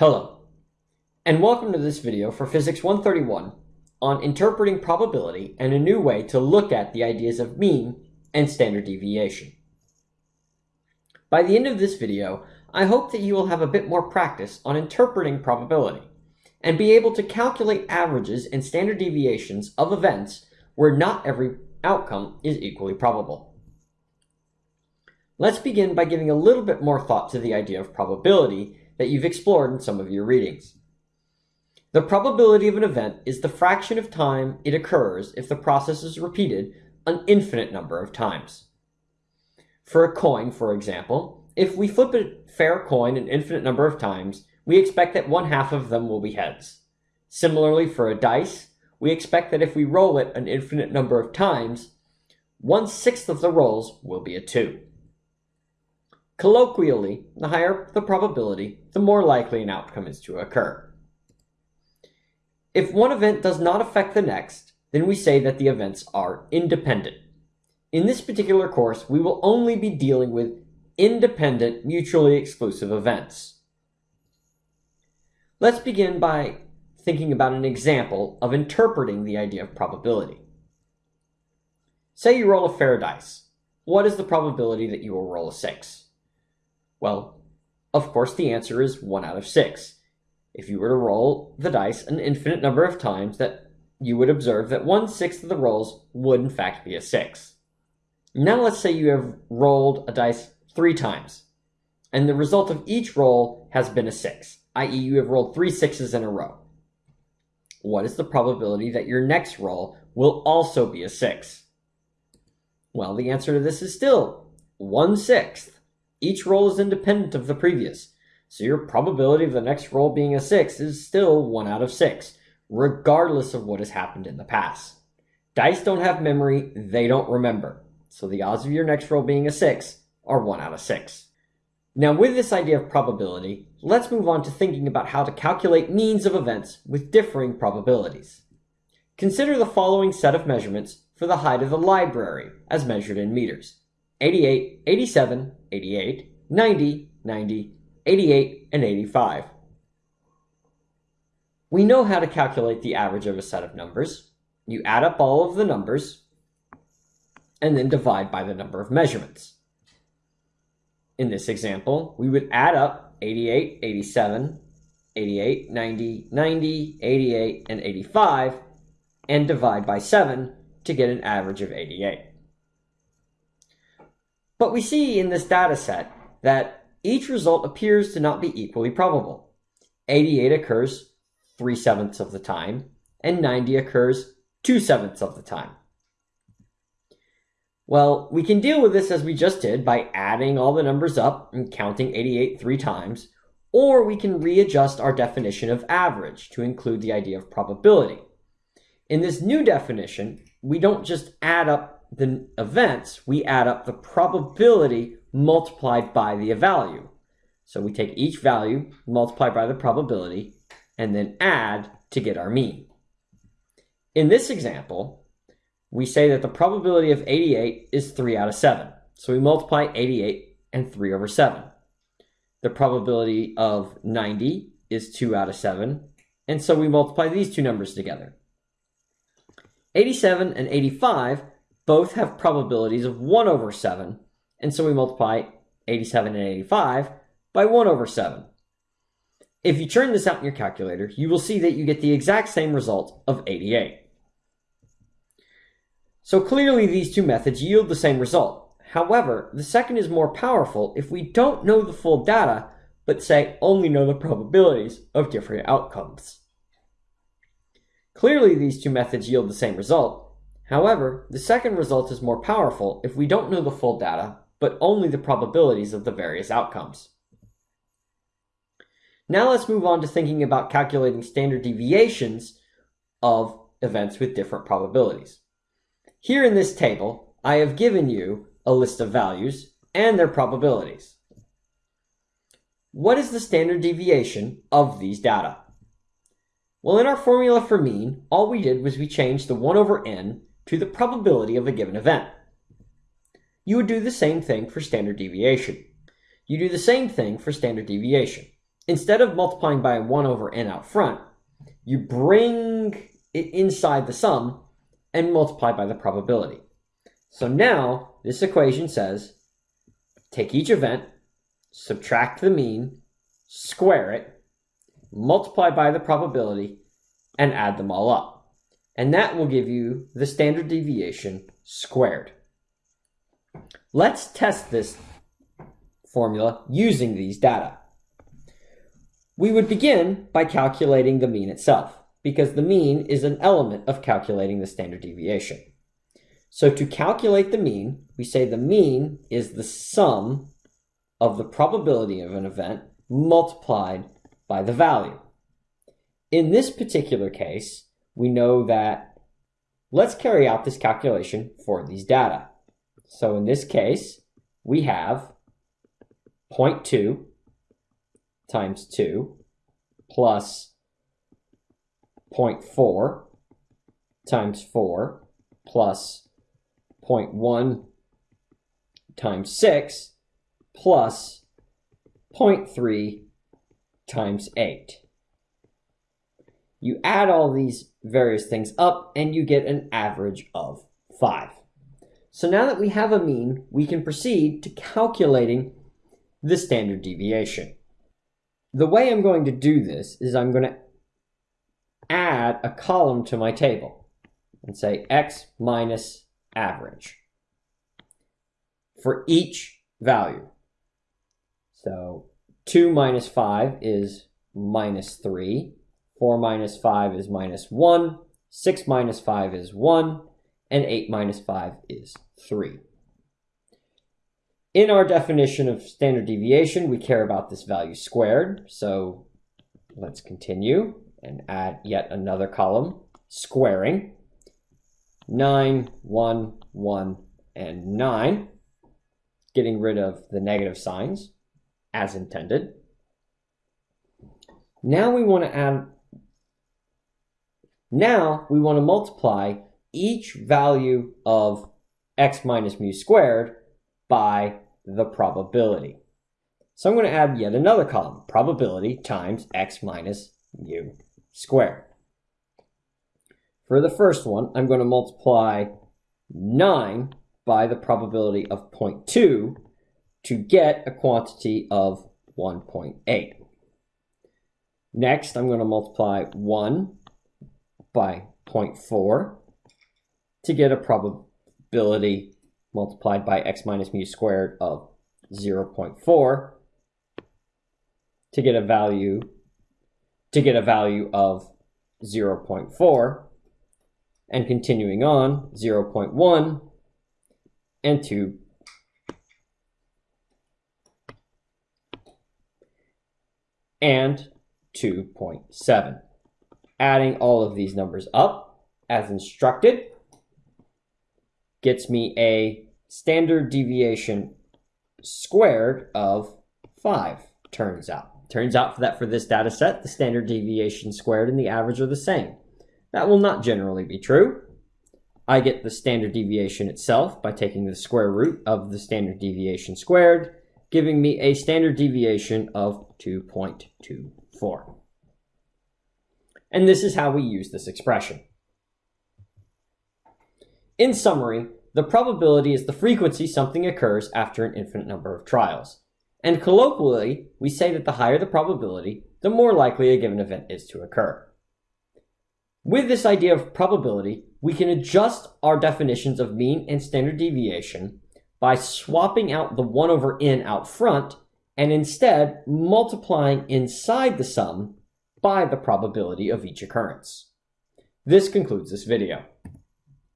Hello, and welcome to this video for Physics 131 on interpreting probability and a new way to look at the ideas of mean and standard deviation. By the end of this video, I hope that you will have a bit more practice on interpreting probability and be able to calculate averages and standard deviations of events where not every outcome is equally probable. Let's begin by giving a little bit more thought to the idea of probability that you've explored in some of your readings. The probability of an event is the fraction of time it occurs if the process is repeated an infinite number of times. For a coin, for example, if we flip a fair coin an infinite number of times, we expect that one half of them will be heads. Similarly, for a dice, we expect that if we roll it an infinite number of times, one sixth of the rolls will be a 2. Colloquially, the higher the probability, the more likely an outcome is to occur. If one event does not affect the next, then we say that the events are independent. In this particular course, we will only be dealing with independent, mutually exclusive events. Let's begin by thinking about an example of interpreting the idea of probability. Say you roll a fair dice. What is the probability that you will roll a 6? Well, of course the answer is 1 out of 6. If you were to roll the dice an infinite number of times, that you would observe that 1 sixth of the rolls would in fact be a 6. Now let's say you have rolled a dice 3 times, and the result of each roll has been a 6, i.e. you have rolled 3 sixes in a row. What is the probability that your next roll will also be a 6? Well, the answer to this is still 1 sixth. Each roll is independent of the previous, so your probability of the next roll being a 6 is still 1 out of 6, regardless of what has happened in the past. Dice don't have memory, they don't remember, so the odds of your next roll being a 6 are 1 out of 6. Now with this idea of probability, let's move on to thinking about how to calculate means of events with differing probabilities. Consider the following set of measurements for the height of the library as measured in meters. 88, 87, 88, 90, 90, 88, and 85. We know how to calculate the average of a set of numbers. You add up all of the numbers and then divide by the number of measurements. In this example, we would add up 88, 87, 88, 90, 90, 88, and 85 and divide by 7 to get an average of 88. But we see in this data set that each result appears to not be equally probable. 88 occurs 3 sevenths of the time, and 90 occurs 2 sevenths of the time. Well, we can deal with this as we just did by adding all the numbers up and counting 88 three times, or we can readjust our definition of average to include the idea of probability. In this new definition, we don't just add up the events, we add up the probability multiplied by the value. So we take each value, multiply by the probability, and then add to get our mean. In this example, we say that the probability of 88 is 3 out of 7. So we multiply 88 and 3 over 7. The probability of 90 is 2 out of 7. And so we multiply these two numbers together. 87 and 85 both have probabilities of 1 over 7, and so we multiply 87 and 85 by 1 over 7. If you turn this out in your calculator, you will see that you get the exact same result of 88. So clearly these two methods yield the same result. However, the second is more powerful if we don't know the full data, but say only know the probabilities of different outcomes. Clearly these two methods yield the same result, However, the second result is more powerful if we don't know the full data, but only the probabilities of the various outcomes. Now let's move on to thinking about calculating standard deviations of events with different probabilities. Here in this table, I have given you a list of values and their probabilities. What is the standard deviation of these data? Well, in our formula for mean, all we did was we changed the 1 over n to the probability of a given event. You would do the same thing for standard deviation. You do the same thing for standard deviation. instead of multiplying by 1 over n out front, you bring it inside the sum and multiply by the probability. So now this equation says take each event, subtract the mean, square it, multiply by the probability, and add them all up. And that will give you the standard deviation squared. Let's test this formula using these data. We would begin by calculating the mean itself, because the mean is an element of calculating the standard deviation. So to calculate the mean, we say the mean is the sum of the probability of an event multiplied by the value. In this particular case, we know that let's carry out this calculation for these data. So in this case, we have 0.2 times 2 plus 0.4 times 4 plus 0.1 times 6 plus 0.3 times 8. You add all these various things up and you get an average of 5. So now that we have a mean, we can proceed to calculating the standard deviation. The way I'm going to do this is I'm going to add a column to my table and say x minus average for each value. So 2 minus 5 is minus 3, 4 minus 5 is minus 1, 6 minus 5 is 1, and 8 minus 5 is 3. In our definition of standard deviation, we care about this value squared. So let's continue and add yet another column, squaring. 9, 1, 1, and 9. Getting rid of the negative signs as intended. Now we want to add, now we want to multiply each value of x minus mu squared by the probability. So I'm going to add yet another column, probability times x minus mu squared. For the first one, I'm going to multiply 9 by the probability of 0.2 to get a quantity of 1.8. Next, I'm going to multiply 1 by 0.4 to get a probability multiplied by x minus mu squared of 0.4 to get a value to get a value of 0.4 and continuing on 0.1 and 2 and 2.7 adding all of these numbers up as instructed gets me a standard deviation squared of 5, turns out. Turns out that for this data set, the standard deviation squared and the average are the same. That will not generally be true. I get the standard deviation itself by taking the square root of the standard deviation squared, giving me a standard deviation of 2.24. And this is how we use this expression. In summary, the probability is the frequency something occurs after an infinite number of trials. And colloquially, we say that the higher the probability, the more likely a given event is to occur. With this idea of probability, we can adjust our definitions of mean and standard deviation by swapping out the 1 over n out front and instead multiplying inside the sum by the probability of each occurrence. This concludes this video.